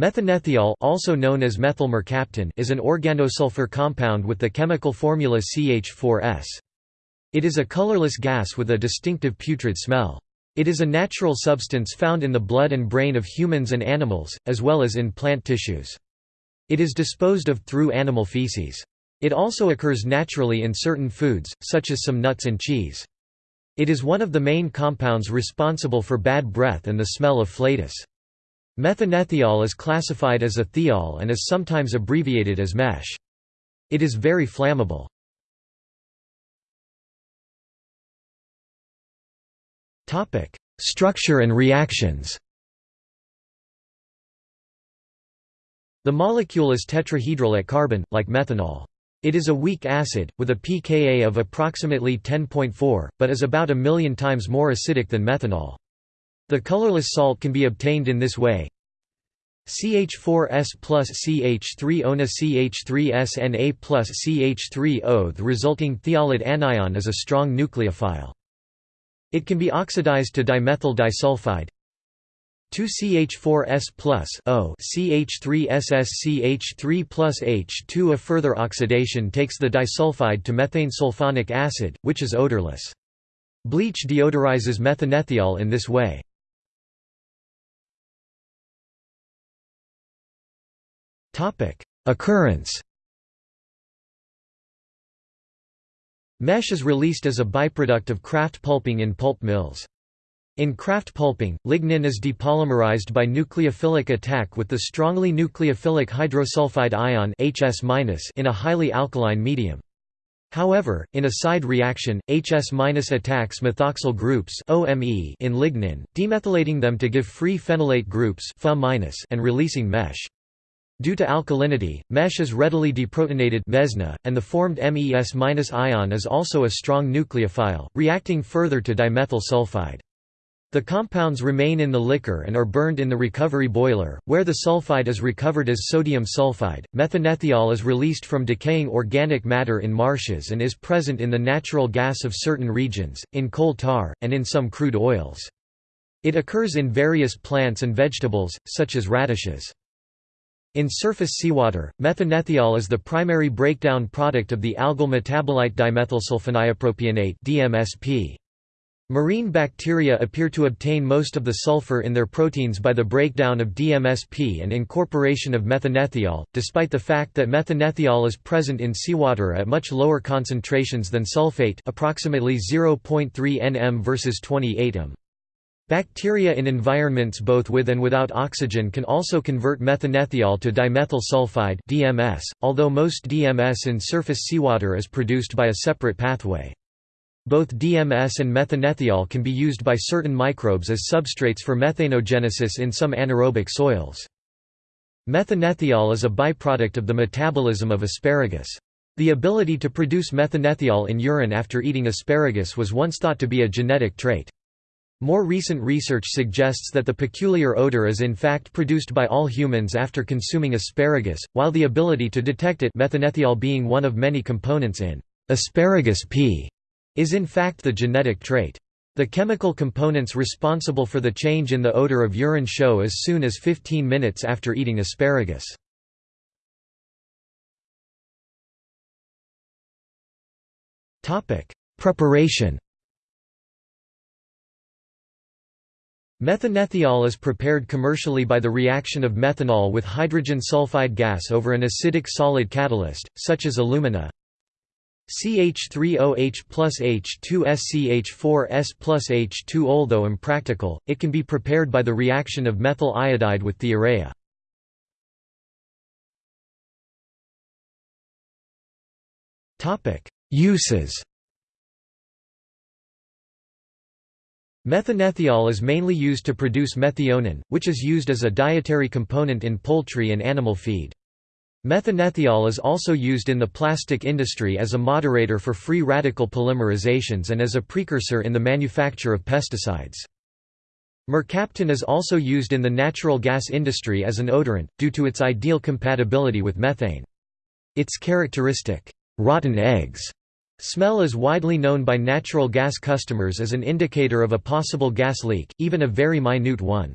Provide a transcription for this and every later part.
Methanethiol also known as methylmercaptan is an organosulfur compound with the chemical formula CH4S. It is a colorless gas with a distinctive putrid smell. It is a natural substance found in the blood and brain of humans and animals, as well as in plant tissues. It is disposed of through animal feces. It also occurs naturally in certain foods, such as some nuts and cheese. It is one of the main compounds responsible for bad breath and the smell of flatus. Methanethiol is classified as a thiol and is sometimes abbreviated as MeSH. It is very flammable. Structure and reactions The molecule is tetrahedral at carbon, like methanol. It is a weak acid, with a pKa of approximately 10.4, but is about a million times more acidic than methanol. The colorless salt can be obtained in this way. CH4S plus CH3ONA CH3SNA plus CH3O The resulting thiolate anion is a strong nucleophile. It can be oxidized to dimethyl disulfide 2CH4S plus O CH3SSCH3 plus H2 A further oxidation takes the disulfide to methane sulfonic acid, which is odorless. Bleach deodorizes methanethiol in this way. Occurrence MeSH is released as a byproduct of kraft pulping in pulp mills. In kraft pulping, lignin is depolymerized by nucleophilic attack with the strongly nucleophilic hydrosulfide ion HS- in a highly alkaline medium. However, in a side reaction, HS- attacks methoxyl groups in lignin, demethylating them to give free phenolate groups and releasing MeSH. Due to alkalinity, MeSH is readily deprotonated mesna, and the formed MES- ion is also a strong nucleophile, reacting further to dimethyl sulfide. The compounds remain in the liquor and are burned in the recovery boiler, where the sulfide is recovered as sodium sulfide. Methanethiol is released from decaying organic matter in marshes and is present in the natural gas of certain regions, in coal tar, and in some crude oils. It occurs in various plants and vegetables, such as radishes. In surface seawater, methanethiol is the primary breakdown product of the algal metabolite dimethylsulfoniopropionate DMSP. Marine bacteria appear to obtain most of the sulfur in their proteins by the breakdown of DMSP and incorporation of methanethiol, despite the fact that methanethiol is present in seawater at much lower concentrations than sulfate approximately 0.3 nm versus 28 m. Bacteria in environments both with and without oxygen can also convert methanethiol to dimethyl sulfide DMS, although most DMS in surface seawater is produced by a separate pathway. Both DMS and methanethiol can be used by certain microbes as substrates for methanogenesis in some anaerobic soils. Methanethiol is a byproduct of the metabolism of asparagus. The ability to produce methanethiol in urine after eating asparagus was once thought to be a genetic trait. More recent research suggests that the peculiar odor is in fact produced by all humans after consuming asparagus, while the ability to detect it methanethiol being one of many components in asparagus pee is in fact the genetic trait. The chemical components responsible for the change in the odor of urine show as soon as 15 minutes after eating asparagus. Preparation Methanethiol is prepared commercially by the reaction of methanol with hydrogen sulfide gas over an acidic solid catalyst, such as alumina CH3OH plus H2SCH4S plus H2 Although impractical, it can be prepared by the reaction of methyl iodide with thiourea. Uses Methanethiol is mainly used to produce methionine, which is used as a dietary component in poultry and animal feed. Methanethiol is also used in the plastic industry as a moderator for free radical polymerizations and as a precursor in the manufacture of pesticides. Mercaptan is also used in the natural gas industry as an odorant, due to its ideal compatibility with methane. Its characteristic, rotten eggs Smell is widely known by natural gas customers as an indicator of a possible gas leak, even a very minute one.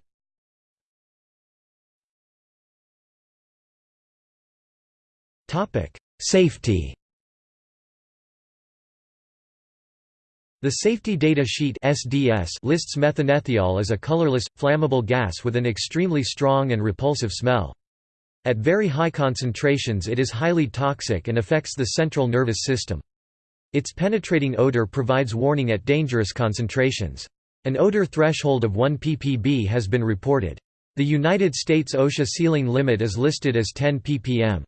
Safety The Safety Data Sheet SDS lists methanethiol as a colorless, flammable gas with an extremely strong and repulsive smell. At very high concentrations it is highly toxic and affects the central nervous system. Its penetrating odor provides warning at dangerous concentrations. An odor threshold of 1 ppb has been reported. The United States OSHA ceiling limit is listed as 10 ppm.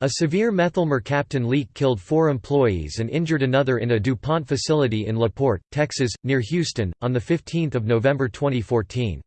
A severe methylmercaptan leak killed four employees and injured another in a DuPont facility in La Porte, Texas, near Houston, on 15 November 2014.